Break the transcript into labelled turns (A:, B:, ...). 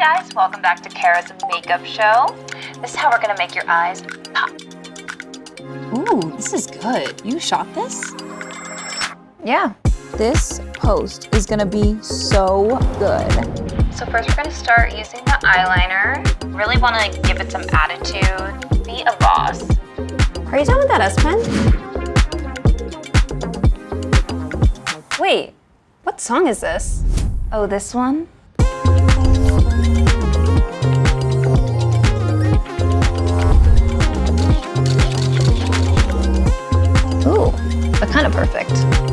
A: guys, welcome back to Kara's makeup show. This is how we're gonna make your eyes pop.
B: Ooh, this is good. You shot this?
A: Yeah.
B: This post is gonna be so good.
A: So first we're gonna start using the eyeliner. Really wanna give it some attitude. Be a boss.
C: Are you done with that S Pen? Wait, what song is this?
A: Oh, this one?
C: But kind of perfect.